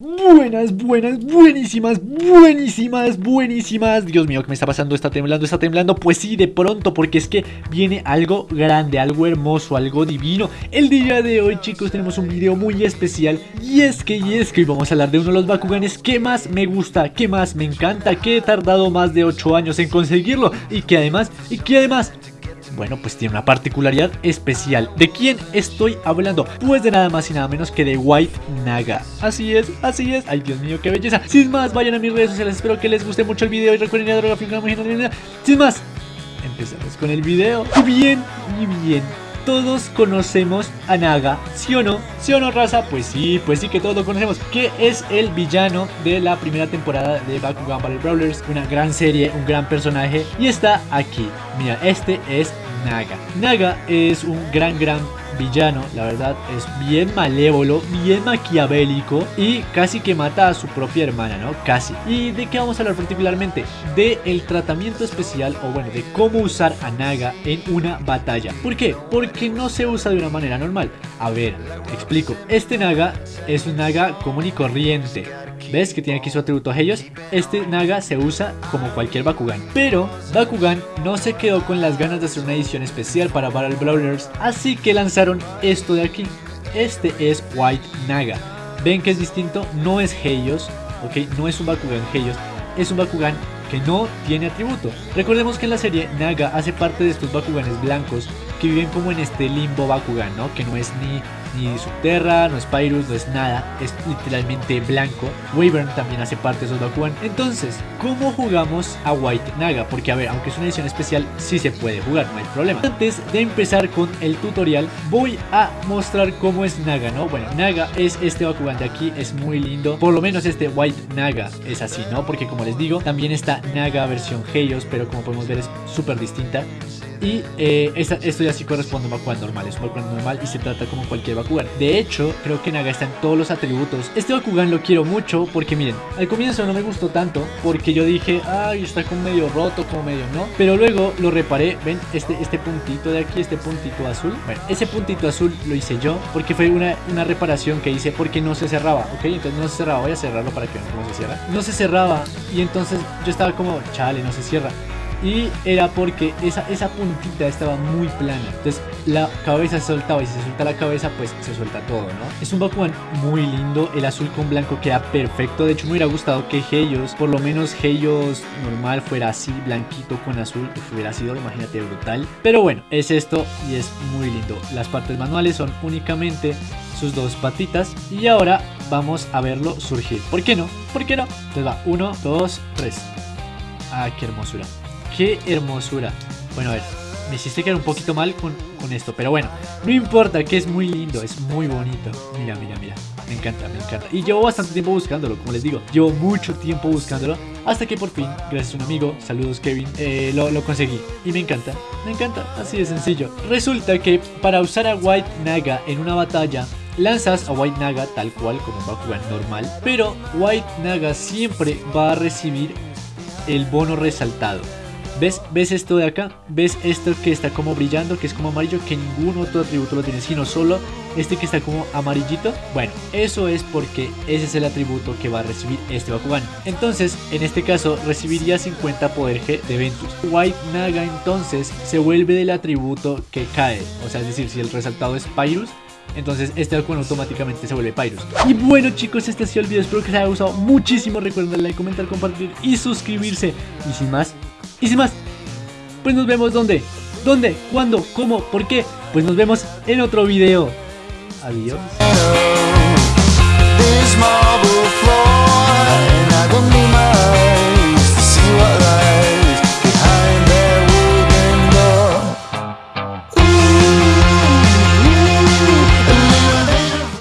Buenas, buenas, buenísimas, buenísimas, buenísimas Dios mío, ¿qué me está pasando? ¿Está temblando? ¿Está temblando? Pues sí, de pronto, porque es que viene algo grande, algo hermoso, algo divino El día de hoy, chicos, tenemos un video muy especial Y es que, y es que hoy vamos a hablar de uno de los Bakuganes que más me gusta, que más me encanta Que he tardado más de 8 años en conseguirlo Y que además, y que además bueno, pues tiene una particularidad especial. ¿De quién estoy hablando? Pues de nada más y nada menos que de White Naga. Así es, así es. Ay, Dios mío, qué belleza. Sin más, vayan a mis redes sociales. Espero que les guste mucho el video y recuerden ir a droga Sin más, empezamos con el video. Y bien, y bien todos conocemos a Naga, ¿sí o no? ¿Sí o no, raza? Pues sí, pues sí que todos lo conocemos. Que es el villano de la primera temporada de Bakugan Battle Brawlers. Una gran serie, un gran personaje. Y está aquí. Mira, este es Naga. Naga es un gran, gran villano, la verdad es bien malévolo, bien maquiavélico y casi que mata a su propia hermana, ¿no? Casi. ¿Y de qué vamos a hablar particularmente? De el tratamiento especial o bueno, de cómo usar a Naga en una batalla. ¿Por qué? Porque no se usa de una manera normal. A ver, explico. Este Naga es un Naga común y corriente. ¿Ves que tiene aquí su atributo ellos? Este Naga se usa como cualquier Bakugan. Pero Bakugan no se quedó con las ganas de hacer una edición especial para Battle Brawlers, así que lanzaron esto de aquí. Este es White Naga. Ven que es distinto, no es Heios, ok, no es un Bakugan Heios, es un Bakugan que no tiene atributo. Recordemos que en la serie Naga hace parte de estos Bakuganes blancos que viven como en este limbo Bakugan, ¿no? Que no es ni ni Subterra, no es Pyrus, no es nada, es literalmente blanco. Wyvern también hace parte de esos Bakugan. Entonces, ¿cómo jugamos a White Naga? Porque a ver, aunque es una edición especial, sí se puede jugar, no hay problema. Antes de empezar con el tutorial, voy a mostrar cómo es Naga, ¿no? Bueno, Naga es este Bakugan de aquí, es muy lindo. Por lo menos este White Naga es así, ¿no? Porque como les digo, también está Naga versión Heios, pero como podemos ver es súper distinta. Y eh, esto ya sí corresponde a un Bakugan normal, es un Bakugan normal y se trata como cualquier Bakugan. De hecho, creo que Naga está en todos los atributos. Este Bakugan lo quiero mucho porque miren, al comienzo no me gustó tanto porque yo dije, ay, está como medio roto, como medio no. Pero luego lo reparé, ven, este, este puntito de aquí, este puntito azul. Bueno, ese puntito azul lo hice yo porque fue una, una reparación que hice porque no se cerraba, ¿ok? Entonces no se cerraba, voy a cerrarlo para que vean cómo se cierra. No se cerraba y entonces yo estaba como, chale, no se cierra y era porque esa, esa puntita estaba muy plana. Entonces la cabeza se soltaba y si se suelta la cabeza pues se suelta todo, ¿no? Es un Bakugan muy lindo, el azul con blanco queda perfecto. De hecho me hubiera gustado que Heios, por lo menos Heios normal fuera así, blanquito con azul, que hubiera sido, imagínate, brutal. Pero bueno, es esto y es muy lindo. Las partes manuales son únicamente sus dos patitas y ahora vamos a verlo surgir. ¿Por qué no? ¿Por qué no? Entonces va, uno, dos, tres. Ah, qué hermosura. Qué hermosura. Bueno, a ver, me hiciste quedar un poquito mal con, con esto, pero bueno, no importa, que es muy lindo, es muy bonito. Mira, mira, mira. Me encanta, me encanta. Y llevo bastante tiempo buscándolo, como les digo. Llevo mucho tiempo buscándolo. Hasta que por fin, gracias a un amigo, saludos Kevin, eh, lo, lo, conseguí. Y me encanta, me encanta. Así de sencillo. Resulta que para usar a White Naga en una batalla, lanzas a White Naga tal cual como jugar normal. Pero White Naga siempre va a recibir el bono resaltado. ¿Ves? ¿Ves esto de acá? ¿Ves esto que está como brillando, que es como amarillo, que ningún otro atributo lo tiene, sino solo este que está como amarillito? Bueno, eso es porque ese es el atributo que va a recibir este Bakugan. Entonces, en este caso, recibiría 50 poder G de Ventus. White Naga entonces se vuelve del atributo que cae. O sea, es decir, si el resaltado es Pyrus, entonces este Bakugan automáticamente se vuelve Pyrus Y bueno chicos, este ha sido el video, espero que les haya gustado muchísimo Recuerden like, comentar, compartir y suscribirse Y sin más, y sin más, pues nos vemos donde, dónde, cuándo, cómo, por qué. Pues nos vemos en otro video. Adiós.